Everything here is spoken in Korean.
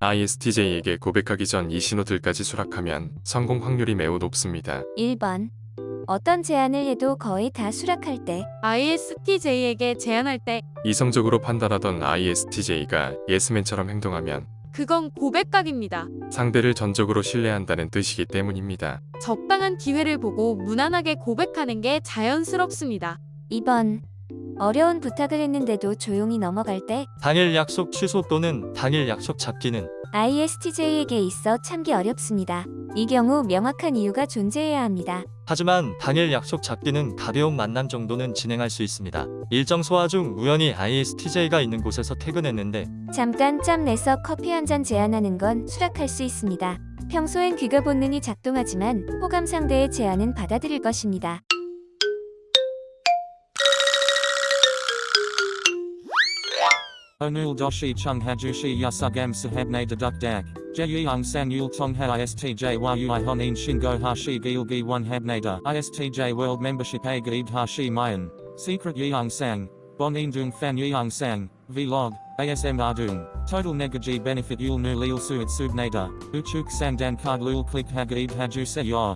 ISTJ에게 고백하기 전 이 신호들까지 수락하면 성공 확률이 매우 높습니다. 1번. 어떤 제안을 해도 거의 다 수락할 때. ISTJ에게 제안할 때 이성적으로 판단하던 ISTJ가 예스맨처럼 행동하면 그건 고백각입니다. 상대를 전적으로 신뢰한다는 뜻이기 때문입니다. 적당한 기회를 보고 무난하게 고백하는 게 자연스럽습니다. 2번. 어려운 부탁을 했는데도 조용히 넘어갈 때. 당일 약속 취소 또는 당일 약속 잡기는 ISTJ에게 있어 참기 어렵습니다. 이 경우 명확한 이유가 존재해야 합니다. 하지만 당일 약속 잡기는 가벼운 만남 정도는 진행할 수 있습니다. 일정 소화 중 우연히 ISTJ가 있는 곳에서 퇴근했는데 잠깐 짬 내서 커피 한 잔 제안하는 건 수락할 수 있습니다. 평소엔 귀가 본능이 작동하지만 호감 상대의 제안은 받아들일 것입니다. Onul doshi chung hajushi yasugam sahabne deduk dak. Jeyung sang yul tong ha istj yui honin shingo hashi gilgi one habnada. Istj world membership a gaib hashi mayan. Secret yeung sang. Bon dung fan yeung sang. Vlog. ASM ardung. Total negaji benefit yul nu lil suit subnada. Uchuk sang dan card lul click hagaib haju se yor.